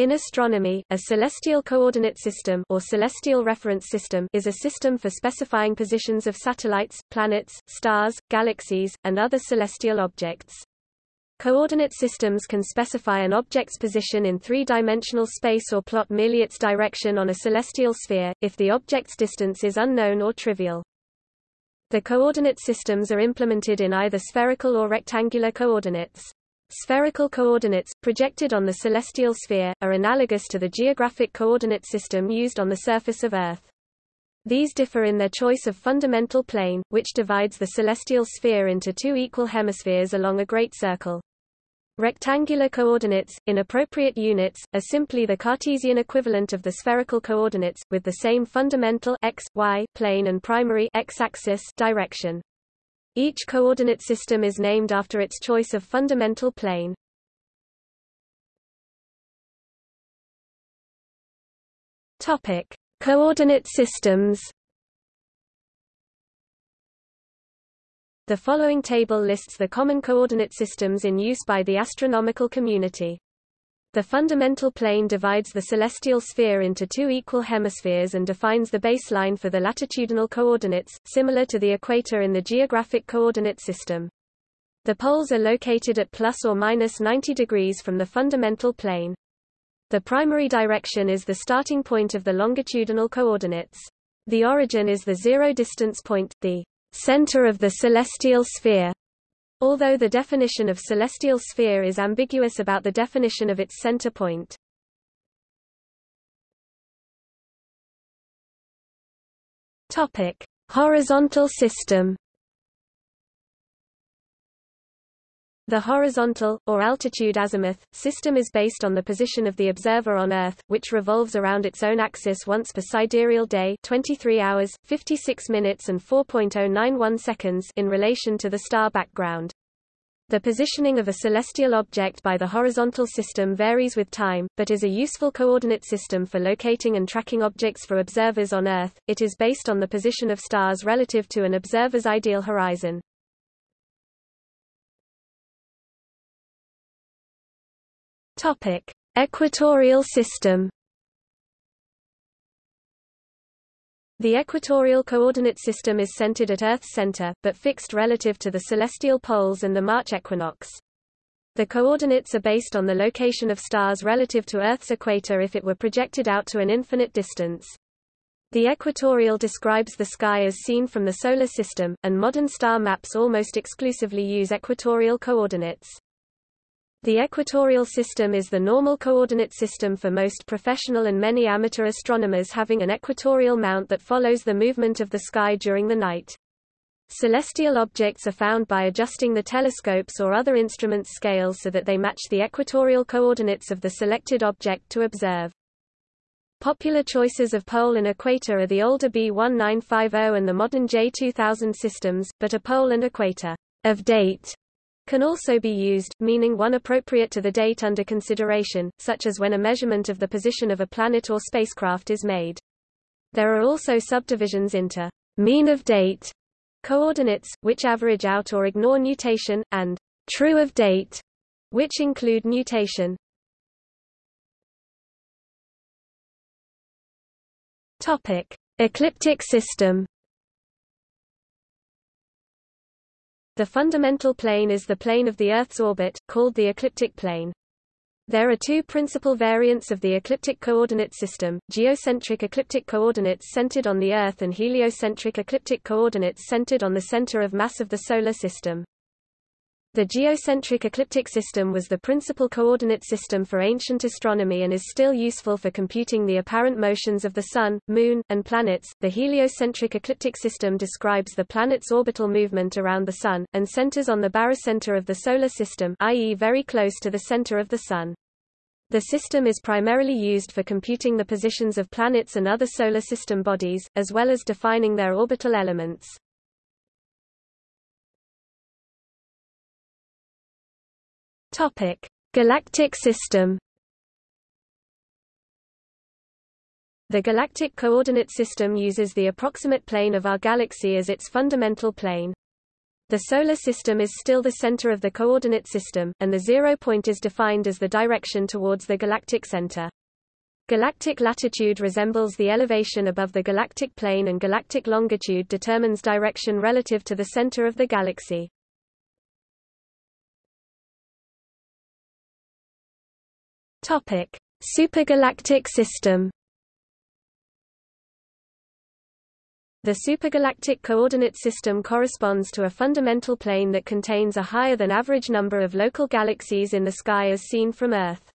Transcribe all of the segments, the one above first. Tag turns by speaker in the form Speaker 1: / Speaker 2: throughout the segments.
Speaker 1: In astronomy, a celestial coordinate system or celestial reference system is a system for specifying positions of satellites, planets, stars, galaxies, and other celestial objects. Coordinate systems can specify an object's position in three-dimensional space or plot merely its direction on a celestial sphere, if the object's distance is unknown or trivial. The coordinate systems are implemented in either spherical or rectangular coordinates. Spherical coordinates, projected on the celestial sphere, are analogous to the geographic coordinate system used on the surface of Earth. These differ in their choice of fundamental plane, which divides the celestial sphere into two equal hemispheres along a great circle. Rectangular coordinates, in appropriate units, are simply the Cartesian equivalent of the spherical coordinates, with the same fundamental x, y plane and primary x-axis direction. Each coordinate system is named after its choice of fundamental plane. Topic: Coordinate systems. The following table lists the common coordinate systems in use by the astronomical community. The fundamental plane divides the celestial sphere into two equal hemispheres and defines the baseline for the latitudinal coordinates, similar to the equator in the geographic coordinate system. The poles are located at plus or minus 90 degrees from the fundamental plane. The primary direction is the starting point of the longitudinal coordinates. The origin is the zero distance point, the center of the celestial sphere, Although the definition of celestial sphere is ambiguous about the definition of its center point. Topic: Horizontal system. The horizontal, or altitude azimuth, system is based on the position of the observer on Earth, which revolves around its own axis once per sidereal day 23 hours, 56 minutes and 4.091 seconds in relation to the star background. The positioning of a celestial object by the horizontal system varies with time, but is a useful coordinate system for locating and tracking objects for observers on Earth. It is based on the position of stars relative to an observer's ideal horizon. Topic: Equatorial system. The equatorial coordinate system is centered at Earth's center, but fixed relative to the celestial poles and the March equinox. The coordinates are based on the location of stars relative to Earth's equator if it were projected out to an infinite distance. The equatorial describes the sky as seen from the Solar System, and modern star maps almost exclusively use equatorial coordinates. The equatorial system is the normal coordinate system for most professional and many amateur astronomers having an equatorial mount that follows the movement of the sky during the night. Celestial objects are found by adjusting the telescope's or other instruments' scales so that they match the equatorial coordinates of the selected object to observe. Popular choices of pole and equator are the older B1950 and the modern J2000 systems, but a pole and equator of date can also be used, meaning one appropriate to the date under consideration, such as when a measurement of the position of a planet or spacecraft is made. There are also subdivisions into mean of date coordinates, which average out or ignore nutation, and true of date, which include nutation. Topic: Ecliptic system The fundamental plane is the plane of the Earth's orbit, called the ecliptic plane. There are two principal variants of the ecliptic coordinate system, geocentric ecliptic coordinates centered on the Earth and heliocentric ecliptic coordinates centered on the center of mass of the Solar System. The geocentric ecliptic system was the principal coordinate system for ancient astronomy and is still useful for computing the apparent motions of the Sun, Moon, and planets. The heliocentric ecliptic system describes the planet's orbital movement around the Sun, and centers on the barycenter of the Solar System i.e. very close to the center of the Sun. The system is primarily used for computing the positions of planets and other Solar System bodies, as well as defining their orbital elements. Topic: Galactic system. The galactic coordinate system uses the approximate plane of our galaxy as its fundamental plane. The Solar System is still the center of the coordinate system, and the zero point is defined as the direction towards the galactic center. Galactic latitude resembles the elevation above the galactic plane and galactic longitude determines direction relative to the center of the galaxy. Topic: Supergalactic system. The supergalactic coordinate system corresponds to a fundamental plane that contains a higher than average number of local galaxies in the sky as seen from Earth.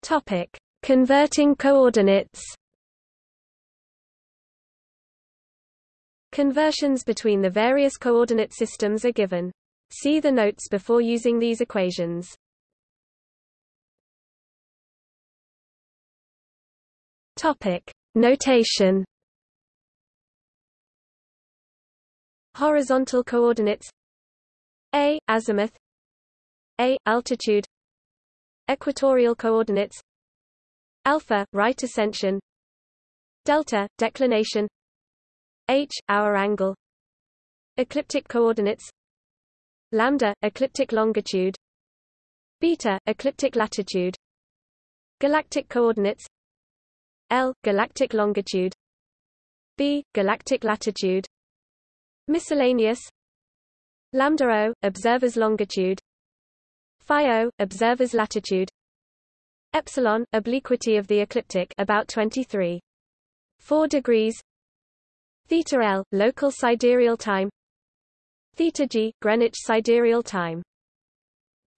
Speaker 1: Topic: Converting coordinates. Conversions between the various coordinate systems are given. See the notes before using these equations. Topic: Notation. Horizontal coordinates. A azimuth. A altitude. Equatorial coordinates. Alpha right ascension. Delta declination. H hour angle. Ecliptic coordinates lambda ecliptic longitude beta ecliptic latitude galactic coordinates L galactic longitude B galactic latitude miscellaneous lambda O observer's longitude phi O observer's latitude epsilon obliquity of the ecliptic about 23 4 degrees theta L local sidereal time theta G Greenwich sidereal time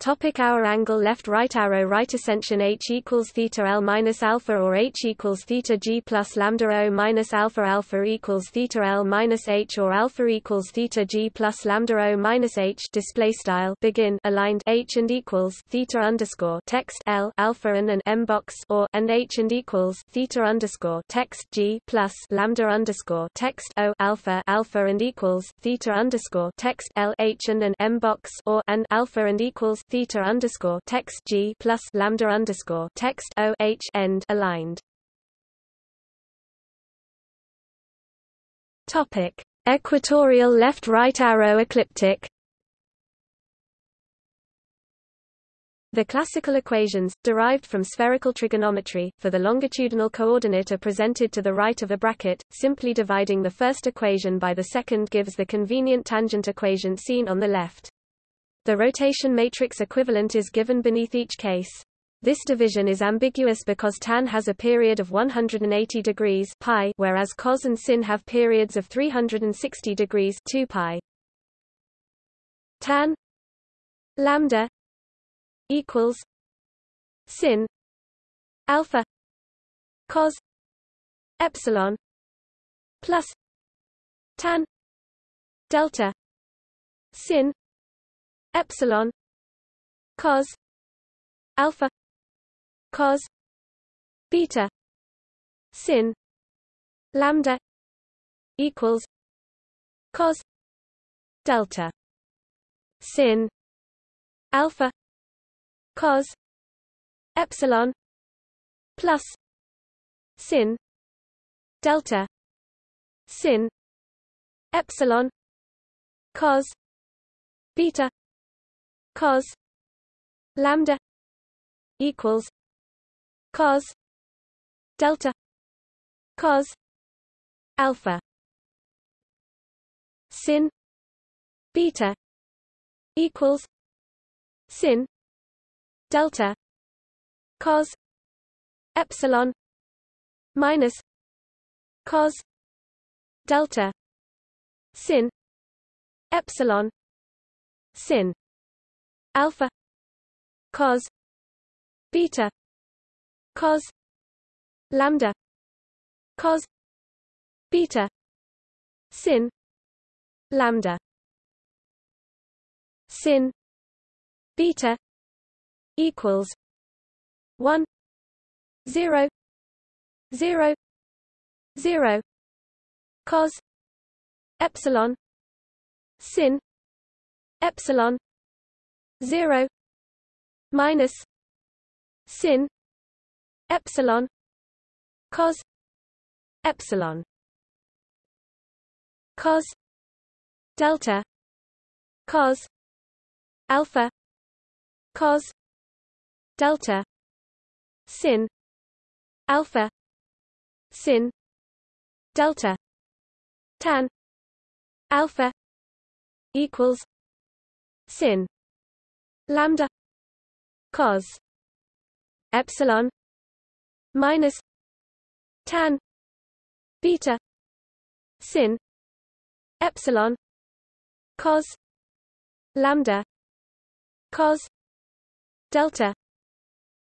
Speaker 1: Topic hour angle left right arrow right ascension h equals theta l minus alpha or h equals theta g plus lambda o minus alpha alpha equals theta l minus h or alpha equals theta g plus lambda o minus h display style begin aligned h and equals theta underscore text l alpha and an m box or and h and equals theta underscore text g plus lambda underscore text o alpha alpha and equals theta underscore text l h and an m box or and alpha and equals theta underscore text G plus lambda underscore text O H end aligned. Topic: Equatorial left-right arrow ecliptic. The classical equations, derived from spherical trigonometry, for the longitudinal coordinate are presented to the right of a bracket. Simply dividing the first equation by the second gives the convenient tangent equation seen on the left. The rotation matrix equivalent is given beneath each case. This division is ambiguous because tan has a period of 180 degrees pi, whereas cos and sin have periods of 360 degrees 2 pi. Tan lambda equals sin alpha cos epsilon plus tan delta sin epsilon cos alpha cos beta sin lambda equals cos delta sin alpha cos epsilon plus sin delta sin epsilon cos beta cos lambda equals cos delta cos alpha sin beta equals sin delta cos epsilon minus cos delta sin epsilon sin alpha. Cos. Beta. Cos. Lambda. Cos. Beta. Sin. Lambda. Sin. Beta. Equals. 1 0 0 0 cos. Epsilon. Sin. Epsilon 0 minus sin epsilon cos epsilon cos delta cos alpha cos delta sin alpha sin delta tan alpha equals sin lambda cos epsilon minus tan beta sin epsilon cos lambda cos delta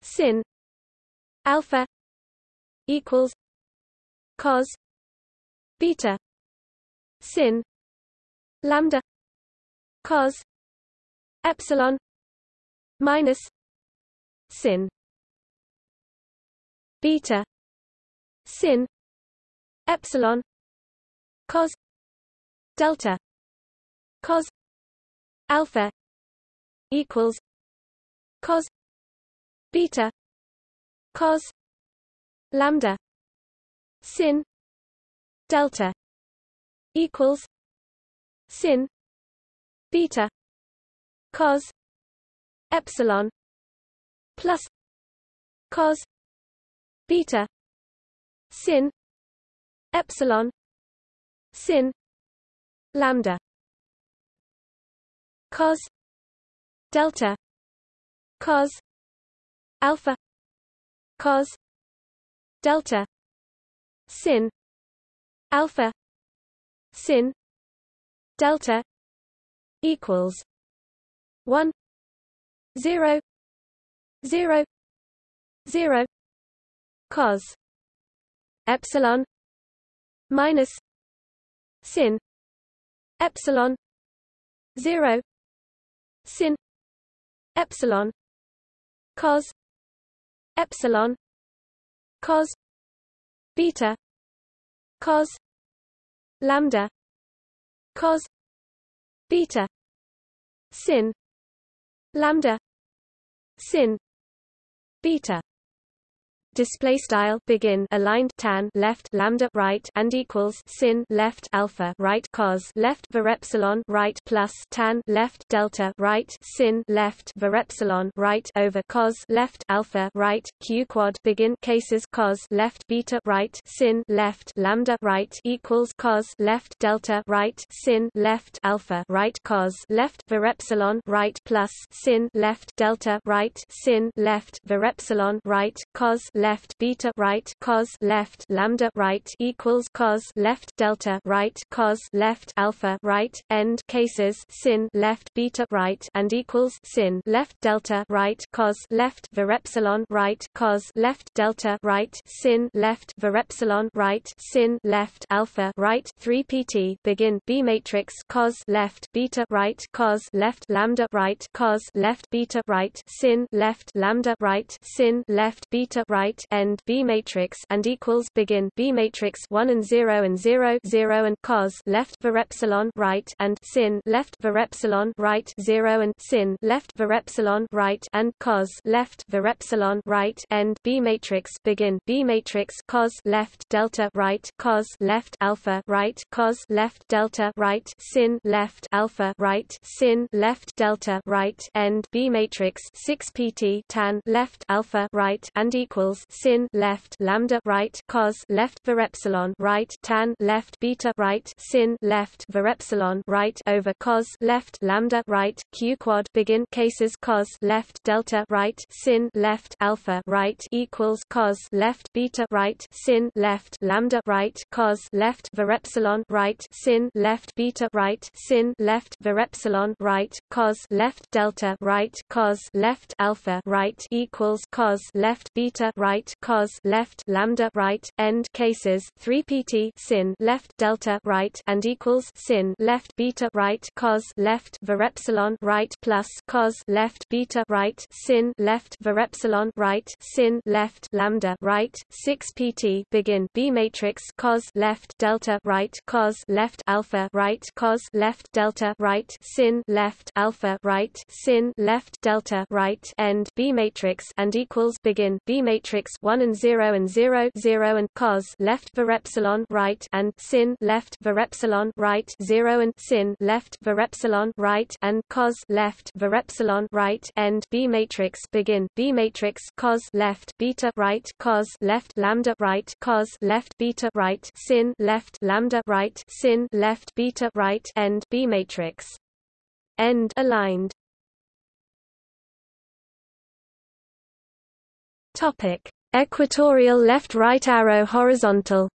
Speaker 1: sin alpha equals cos beta sin lambda cos epsilon minus sin. Beta sin epsilon cos delta cos alpha equals cos beta cos lambda sin delta equals sin beta cos epsilon plus cos beta sin epsilon sin lambda cos delta cos alpha cos delta sin alpha sin delta equals 1 0 0 0 cos epsilon minus sin epsilon 0 sin epsilon cos epsilon cos beta cos lambda cos beta sin lambda sin beta display style begin aligned tan left lambda right and equals sin left alpha right cos left var epsilon right plus tan left delta right sin left var epsilon right over cos left alpha right q quad begin cases cos left beta right sin left lambda right equals cos left delta right sin left alpha right cos left var epsilon right plus sin left delta right sin left var epsilon right cos left beta right cos left lambda right equals cos left delta right cos left alpha right end cases sin left beta right and equals sin left delta right cos left var epsilon right cos left delta right sin left var epsilon right sin left alpha right 3 pt begin b matrix cos left beta right cos left lambda right cos left beta right sin left lambda right sin left beta right end B matrix and equals begin B matrix 1 and 0 and 0 0 and cos left var epsilon right and sin left var epsilon right 0 and sin left var epsilon right and cos left var epsilon right end B matrix begin B matrix cos left delta right cos left alpha right cos left delta right sin left alpha right sin left delta right end B matrix 6 pt tan left alpha right and equals sin sin left lambda right cos left var epsilon right tan left beta right sin left var epsilon right over cos left lambda right q quad begin cases cos left delta right sin left alpha right equals cos left beta right sin left lambda right cos left var epsilon right sin left beta right sin left var epsilon right cos left delta right cos left alpha right equals cos left beta right cos left lambda right end cases 3 pt sin left delta right and equals sin left beta right cos left var epsilon right plus cos left beta right sin left var epsilon right sin left lambda right 6 pt begin b matrix cos left delta right cos left alpha right cos left delta right sin left alpha right sin left delta right end b matrix and equals begin b matrix matrix 1 and 0 and 0 0 and cos left var epsilon right and sin left var epsilon right 0 and sin left var epsilon right and cos left var epsilon right end B matrix begin B matrix cos left beta right cos left lambda right cos left beta right sin left lambda right sin left beta right end B matrix. End aligned Topic: Equatorial left right arrow horizontal.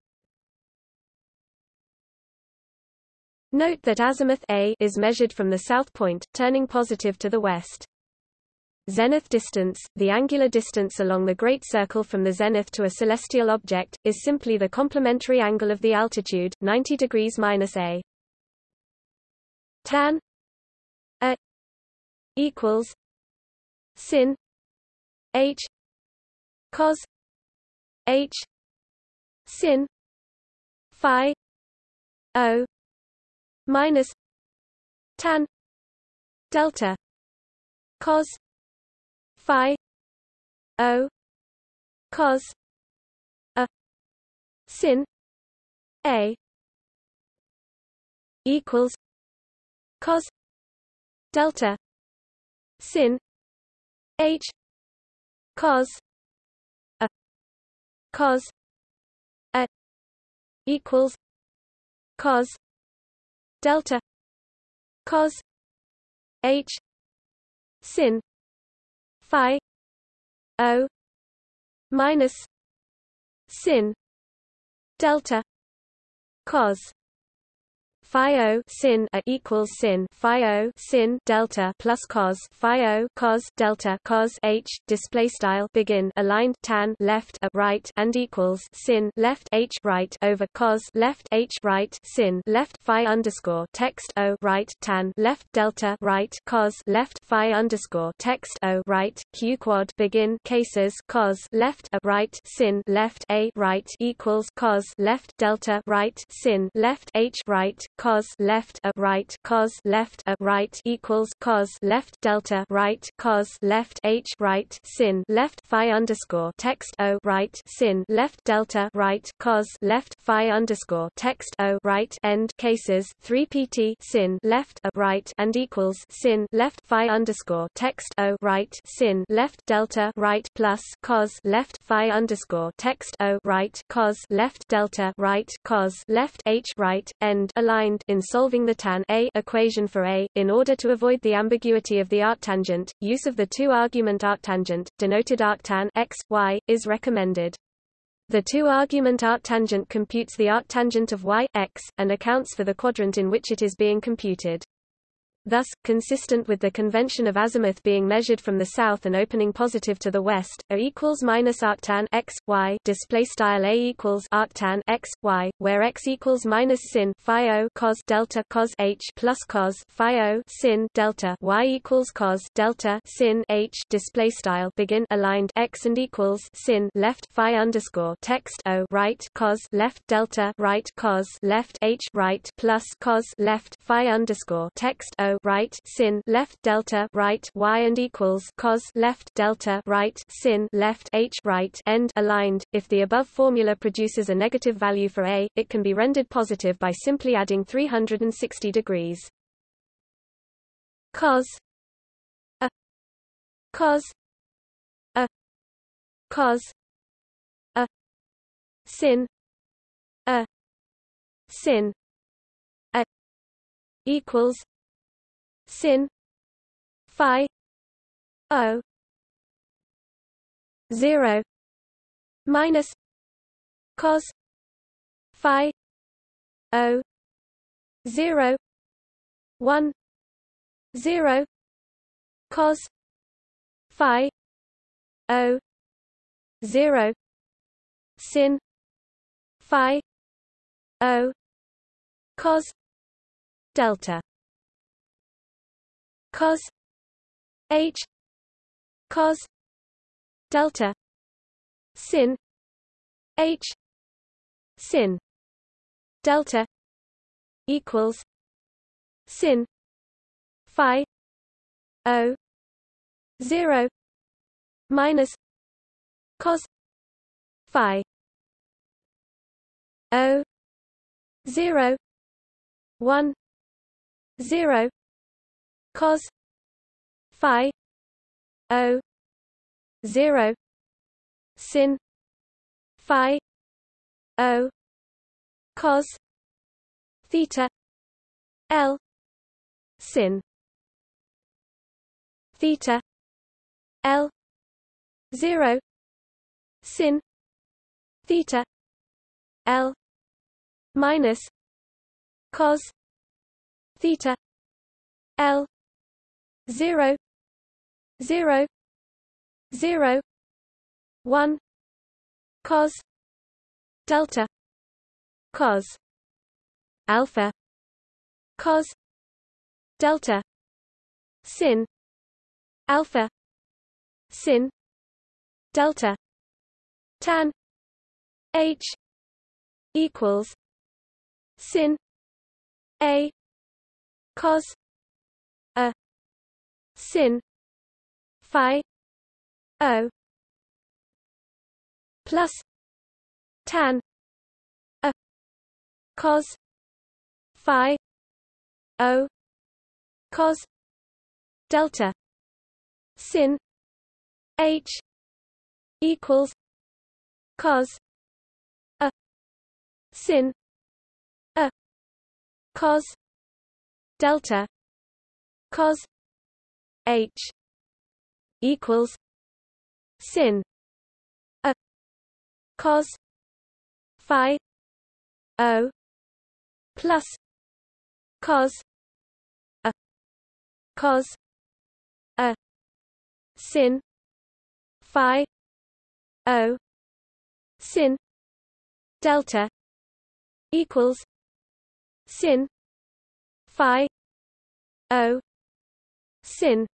Speaker 1: Note that azimuth A is measured from the south point, turning positive to the west. Zenith distance, the angular distance along the Great Circle from the zenith to a celestial object, is simply the complementary angle of the altitude, 90 degrees minus A. Tan A equals sin H cos h sin phi o minus tan delta cos phi o cos a sin a equals cos delta sin h cos cos a equals cos delta cos h sin phi o minus sin delta cos phi o sin a equals sin phi o sin delta plus cos phi o cos delta cos h display style begin aligned tan left a right and equals sin left h right over cos left h right sin left phi underscore text o right tan left delta right cos left phi underscore text o right q quad begin cases cos left a right sin left a right equals cos left delta right sin left h right cos left a right cos left a right equals cos left delta right cos left h right sin left phi underscore text o right sin left delta right cos left phi underscore text o right end cases 3 pt sin left a right and equals sin left phi underscore text o right sin left delta right plus cos left phi underscore text o right cos left delta right cos left h right end in solving the tan a equation for A, in order to avoid the ambiguity of the arctangent, use of the two-argument arctangent, denoted arctan x, y, is recommended. The two-argument arctangent computes the arctangent of y, x, and accounts for the quadrant in which it is being computed. Thus, consistent with the convention of azimuth being measured from the south and opening positive to the west, a equals minus arctan x y display style a equals arctan x y, where x equals minus sin phi o cos delta cos h plus cos phi o sin delta y equals cos delta sin h display style begin aligned x and equals sin left phi underscore text o right cos left delta right cos left h right plus cos left phi underscore text o right sin left delta right y and equals cos left delta right sin left h right end aligned. If the above formula produces a negative value for a, it can be rendered positive by simply adding 360 degrees. Cos a cos a cos a sin a sin a equals sin phi o 0 minus cos phi o 0 1 0 cos phi o 0 sin phi o cos delta cos h cos delta sin h sin delta equals sin phi o 0 minus cos phi o 0 1 0 cos phi o 0 sin phi o cos theta l sin theta l 0 sin theta l minus cos theta l 0 0 0 1 cos delta cos alpha cos delta sin alpha sin delta tan h equals sin a cos sin phi o plus tan a cos phi o cos delta sin h equals cos a sin a cos delta cos h equals sin a cos phi o plus cos a cos a sin phi o sin delta equals sin phi o sin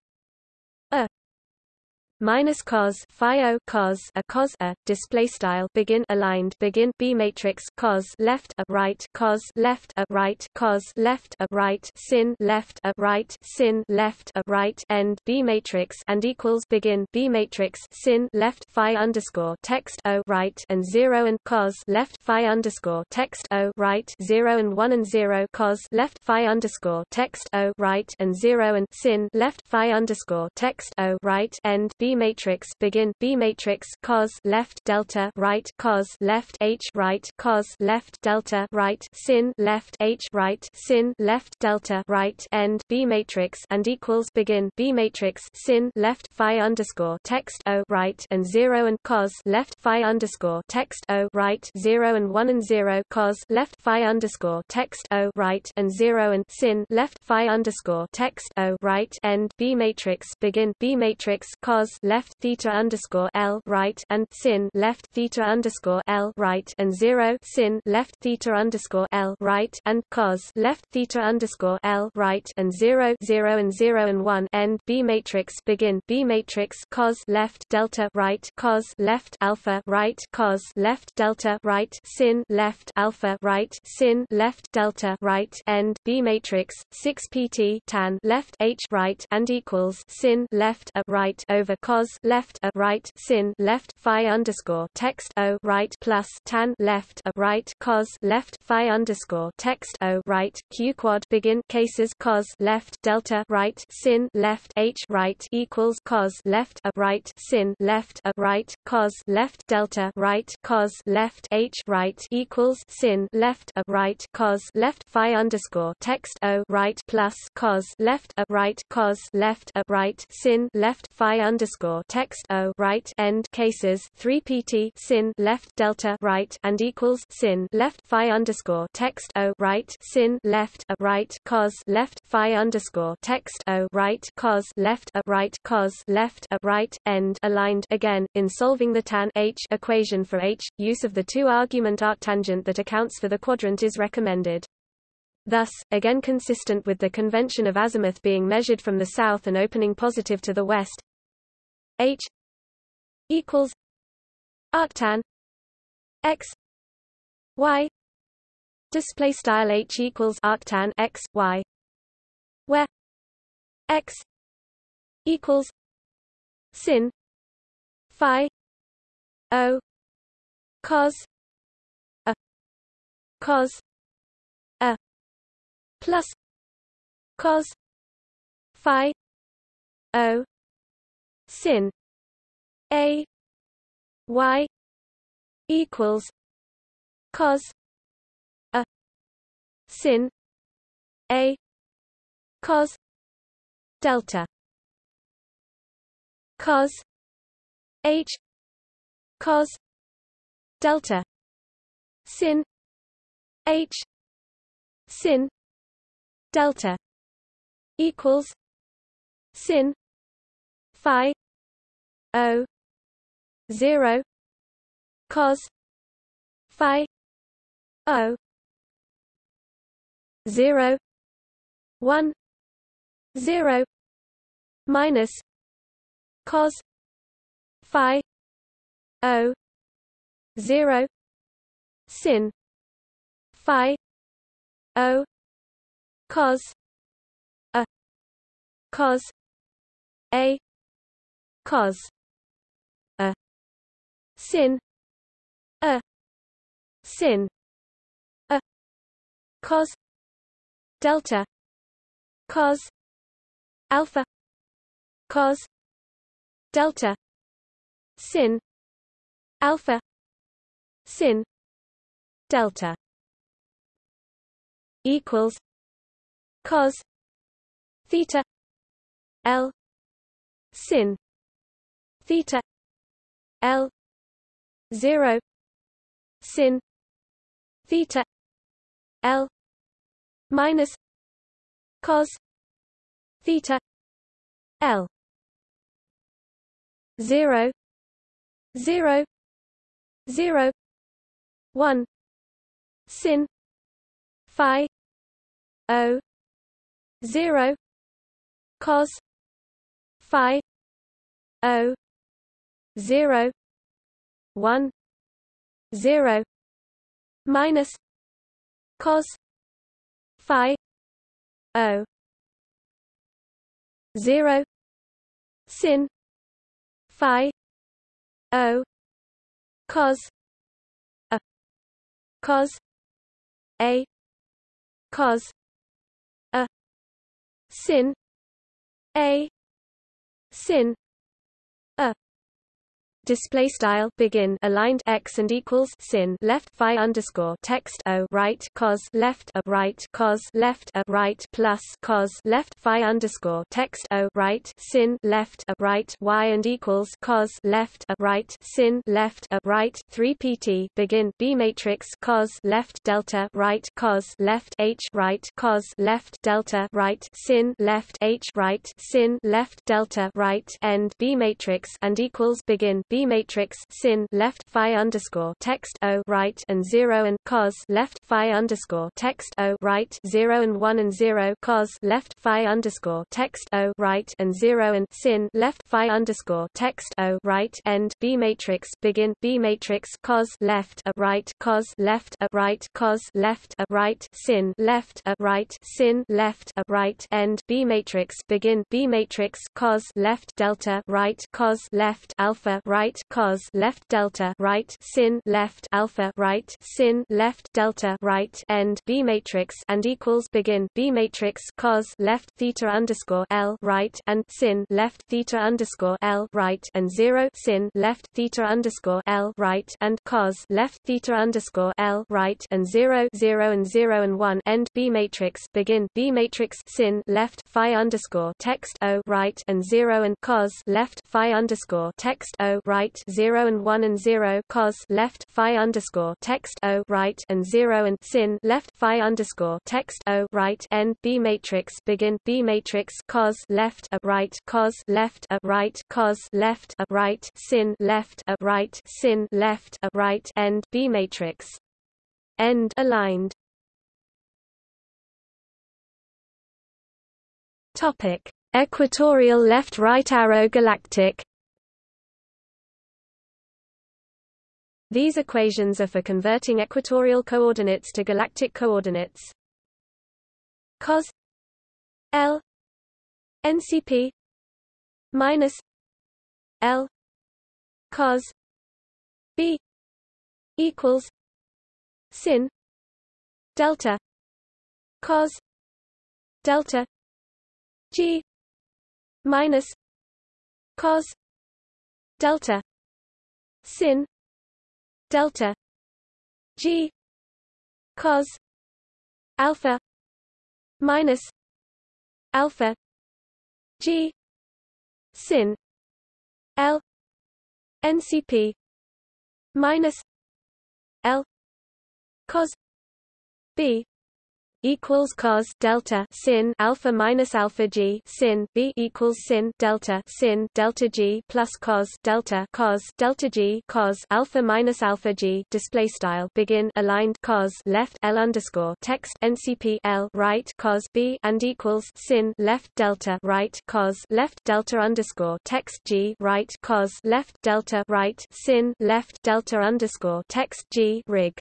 Speaker 1: minus cos phi o cos a cos a display style begin aligned begin b matrix cos left a right cos left a right cos left a right sin left a right sin left a right end b matrix and equals begin b matrix sin left phi underscore text o right and 0 and cos left phi underscore text o right 0 and 1 and 0 cos left phi underscore text o right and 0 and sin left phi underscore text o right end B matrix begin B matrix cos left delta right cos left H right cos left delta right sin left H right sin left delta right end B matrix and equals begin B matrix sin left phi underscore text O right and zero and cos left phi underscore text O right zero and one and zero cos left phi underscore text O right and zero and sin left phi underscore text O right end B matrix begin B matrix cos left theta underscore L right and sin left theta underscore L right and zero sin left theta underscore L right and cos left theta underscore L right and zero zero and zero and one end B matrix begin B matrix cos left delta right cos left alpha right cos left delta right sin left alpha right sin left delta right end B matrix 6 pt tan left H right and equals sin left a right over cos left a right sin left phi underscore text o right plus tan left a right cos left phi underscore text o right q quad begin cases cos left delta right sin left h right equals cos left a right sin left a right cos left delta right cos left h right equals sin left a right cos left phi underscore text o right plus cos left a right cos left a right sin left phi underscore text o right end cases 3 pt sin left delta right and equals sin left phi underscore text o right sin left a right cos left phi underscore text o right cos left a right cos left a right end aligned again in solving the tan h equation for h use of the two argument arctangent that accounts for the quadrant is recommended. Thus, again consistent with the convention of azimuth being measured from the south and opening positive to the west h equals arctan x y display style h equals arctan x y where x equals sin phi o cos a cos a plus cos phi o sin. A y equals cos a sin. A cos delta cos h cos delta sin h sin delta equals sin phi o 0 cos phi o 0 1 0 minus cos phi o 0 sin phi o cos a cos a cos a. Sin. A. Sin. A. Cos delta. Cos alpha. Cos delta. Sin. Alpha. Sin. Delta. Equals. Cos theta. L. Sin theta l 0 sin theta l minus cos theta l 0 0 0 1 sin phi o 0 cos phi o 0 1 0 minus cos phi o 0 sin phi o cos a cos a cos a sin a sin display style begin aligned x and equals sin left phi underscore text o right cos left a right cos left a right plus cos left phi underscore text o right sin left a right y and equals cos left a right sin left a right 3 pt begin b matrix cos left delta right cos left h right cos left delta right sin left h right sin left delta right end b matrix and equals begin b B matrix sin left phi underscore text O right and zero and cos left phi underscore text O right zero and one and zero cos left phi underscore text O right and zero and sin left phi underscore text O right end B matrix begin B matrix cos left a right cos left a right cos left a right sin left a right sin left a right end B matrix begin B matrix cos left delta right cos left alpha right right cos left delta right sin left alpha right sin left delta right end B matrix and equals begin B matrix cos left theta underscore L right and sin left theta underscore L right and zero sin left theta underscore L right and cos left theta underscore L right and zero zero and zero and one end B matrix begin B matrix sin left phi underscore text O right and zero and cos left phi underscore text O right right 0 and 1 and 0 cos left phi underscore text o right and 0 and sin left phi underscore text o right end b matrix begin b matrix cos left a right cos left a right cos left a right sin left a right sin left a right end b matrix. End aligned. Topic equatorial left right arrow galactic These equations are for converting equatorial coordinates to galactic coordinates. cos L NCP minus L cos B equals sin delta cos delta g minus cos delta sin delta g cos alpha minus alpha g sin l ncp minus l cos b equals cos delta sin alpha minus alpha g sin b equals sin delta sin delta g plus cos delta cos delta g cos alpha minus alpha g. Display style. Begin. Aligned. Cos. Left. L underscore. Text. Ncp l. Right. Cos. B and equals sin. Left. Delta. Right. Cos. Left. Delta underscore. Text. G. Right. Cos. Left. Delta. Right. Sin. Left. Delta underscore. Text. G. Rig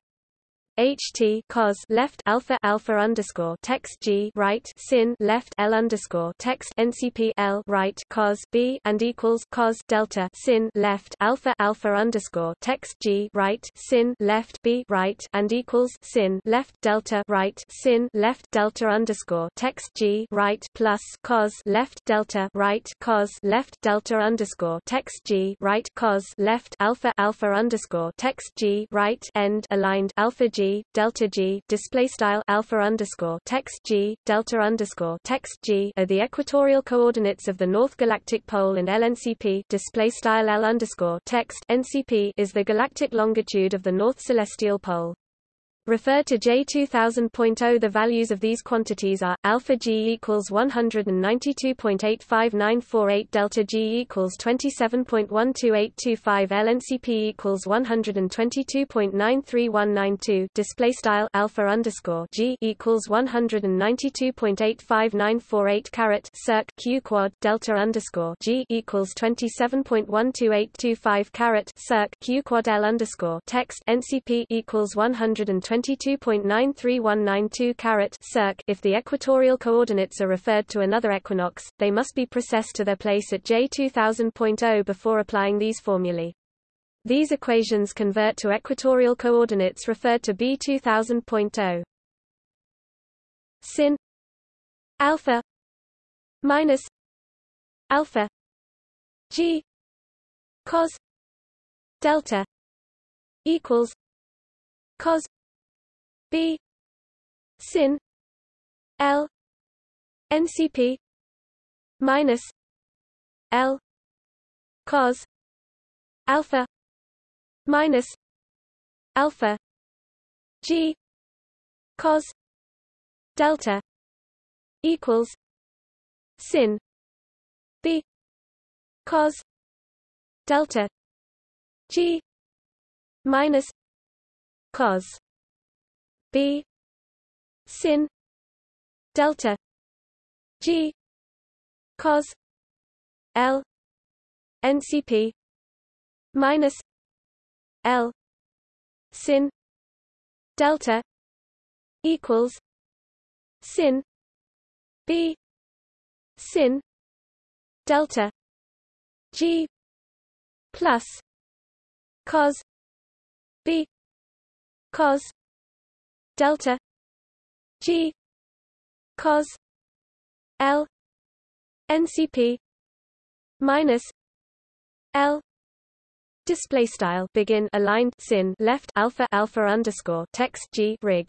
Speaker 1: ht cos left alpha alpha underscore text g right sin left l underscore text ncp l right cos b and equals cos delta sin left alpha alpha underscore text g right sin left b right and equals sin left delta right sin left delta underscore text g right plus cos left delta right cos left delta underscore text g right cos left alpha alpha underscore text g right end aligned alpha g delta G display style alpha underscore text G delta underscore text G are the equatorial coordinates of the North Galactic Pole and LNCP display style L underscore text NCP is the galactic longitude of the North Celestial Pole. Refer to J2000.0 The values of these quantities are, alpha G equals 192.85948 delta G equals 27.12825 LNCP equals 122.93192 display style alpha underscore G equals 192.85948 caret circ Q quad delta underscore G equals 27.12825 caret circ Q quad L underscore text NCP equals 120 22.93192 caret circ if the equatorial coordinates are referred to another equinox, they must be precessed to their place at J2000.0 before applying these formulae. These equations convert to equatorial coordinates referred to B2000.0. Sin alpha minus alpha g cos delta equals cos Sin L NCP minus L cos alpha minus alpha G cos delta equals sin B cos delta G minus cos B. Sin. Delta. G. Cos. L. NCP minus. L. Sin. Delta. Equals. Sin. B. Sin. Delta. G. Plus. Cos. B. Cos delta G cos L NCP minus L display style begin aligned sin left alpha alpha underscore text G rig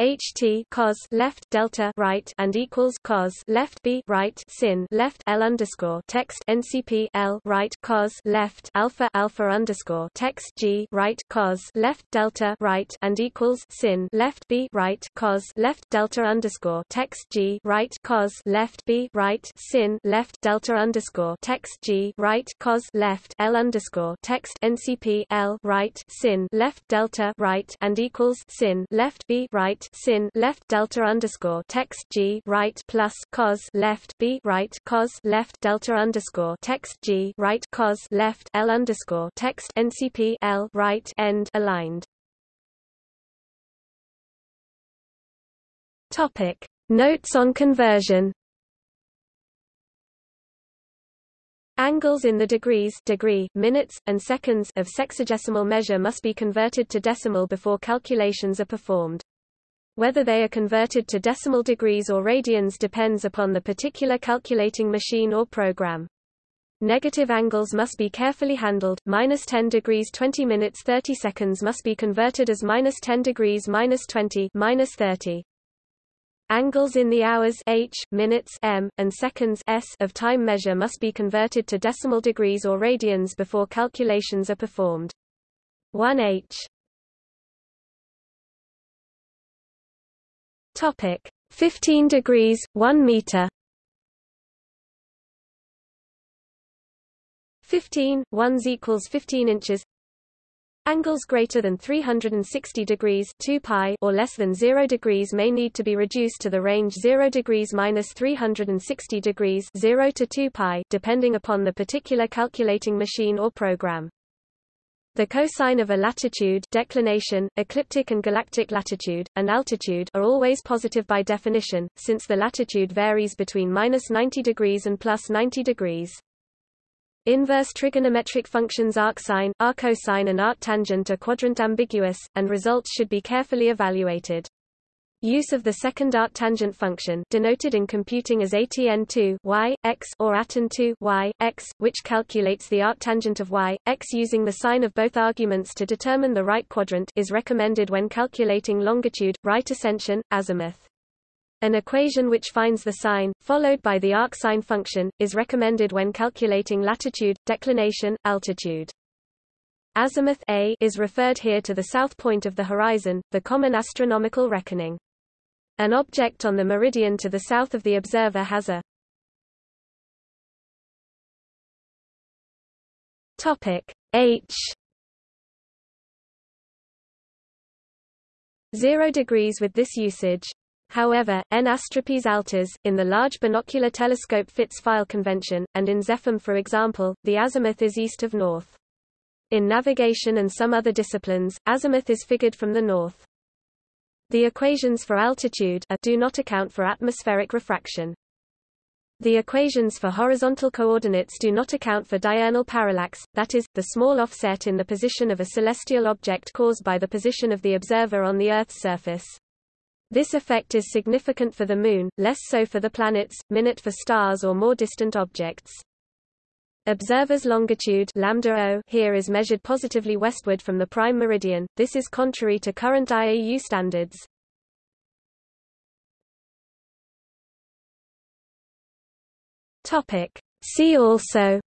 Speaker 1: ht cos left delta right and equals cos left b right sin left l underscore text ncp l right cos left alpha alpha underscore text g right cos left delta right and equals sin left b right cos left delta underscore text g right cos left b right sin left delta underscore text g right cos left l underscore text ncp l right sin left delta right and equals sin left b right sin left delta underscore text G right plus cos left B right cos left delta underscore text G right cos left L underscore text NCP L right end aligned. Topic Notes on conversion Angles in the degrees degree, minutes, and seconds of sexagesimal measure must be converted to decimal before calculations are performed. Whether they are converted to decimal degrees or radians depends upon the particular calculating machine or program. Negative angles must be carefully handled. Minus 10 degrees 20 minutes 30 seconds must be converted as minus 10 degrees minus 20 minus 30. Angles in the hours h, minutes m, and seconds s of time measure must be converted to decimal degrees or radians before calculations are performed. 1 h Topic. 15 degrees 1 meter. 15 1s equals 15 inches. Angles greater than 360 degrees 2 pi or less than 0 degrees may need to be reduced to the range 0 degrees minus 360 degrees 0 to 2 pi depending upon the particular calculating machine or program. The cosine of a latitude declination, ecliptic and galactic latitude, and altitude are always positive by definition, since the latitude varies between minus 90 degrees and plus 90 degrees. Inverse trigonometric functions arcsine, arccosine and arctangent are quadrant ambiguous, and results should be carefully evaluated. Use of the second arctangent function denoted in computing as atn2 y, x or atan2 y, x, which calculates the arctangent of y, x using the sign of both arguments to determine the right quadrant is recommended when calculating longitude, right ascension, azimuth. An equation which finds the sine, followed by the arcsine function, is recommended when calculating latitude, declination, altitude. Azimuth A is referred here to the south point of the horizon, the common astronomical reckoning. An object on the meridian to the south of the observer has a topic H 0 degrees with this usage However, N Astropy's AltAz, in the Large Binocular Telescope fits file convention, and in XEphem for example, the azimuth is east of north. In navigation and some other disciplines, azimuth is figured from the north. The equations for altitude do not account for atmospheric refraction. The equations for horizontal coordinates do not account for diurnal parallax, that is, the small offset in the position of a celestial object caused by the position of the observer on the Earth's surface. This effect is significant for the Moon, less so for the planets, minute for stars or more distant objects. Observer's longitude lambda o here is measured positively westward from the prime meridian. This is contrary to current IAU standards. Topic: See also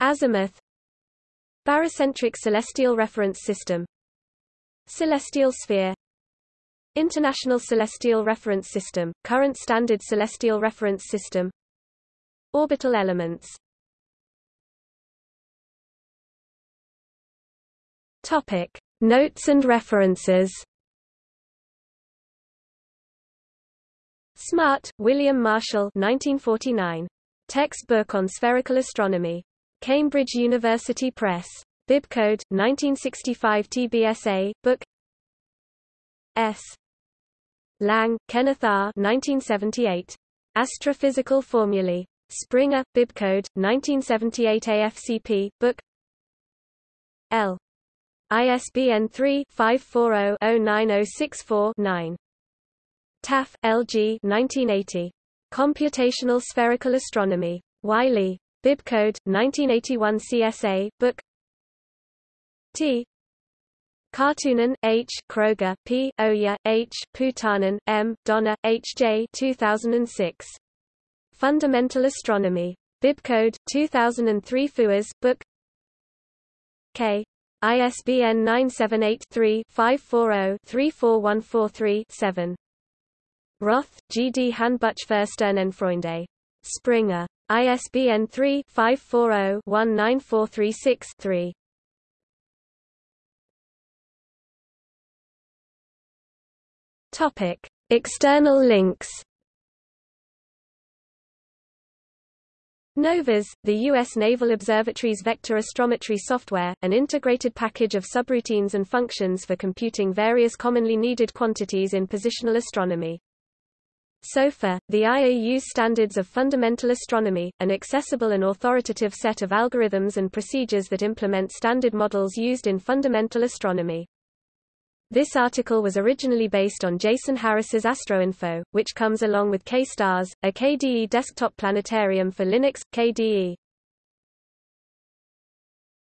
Speaker 1: Azimuth Barycentric celestial reference system Celestial sphere International Celestial Reference System, current standard celestial reference system Orbital elements Topic. Notes and references Smart, William Marshall 1949. Textbook on Spherical Astronomy. Cambridge University Press. Bibcode 1965 TBSA book S Lang, Kenneth R 1978 Astrophysical Formulae Springer Bibcode 1978 AFCP book L ISBN 3-540-09064-9. Taff, L.G. 1980. Computational Spherical Astronomy. Wiley. Bibcode, 1981 CSA, book T. Karttunen, H. Kroger, P. Oja, H. Poutanen, M. Donner, H. J. 2006. Fundamental Astronomy. Bibcode 2003 FUAS, Book K. ISBN 978-3-540-34143-7. Roth, G. D. Handbuch für Handbuchversternenfreunde. Springer. ISBN 3-540-19436-3. Topic: External links. NOVAS, the U.S. Naval Observatory's vector astrometry software, an integrated package of subroutines and functions for computing various commonly needed quantities in positional astronomy. SOFA, the IAU's Standards of Fundamental Astronomy, an accessible and authoritative set of algorithms and procedures that implement standard models used in fundamental astronomy. This article was originally based on Jason Harris's AstroInfo, which comes along with KStars, a KDE desktop planetarium for Linux. KDE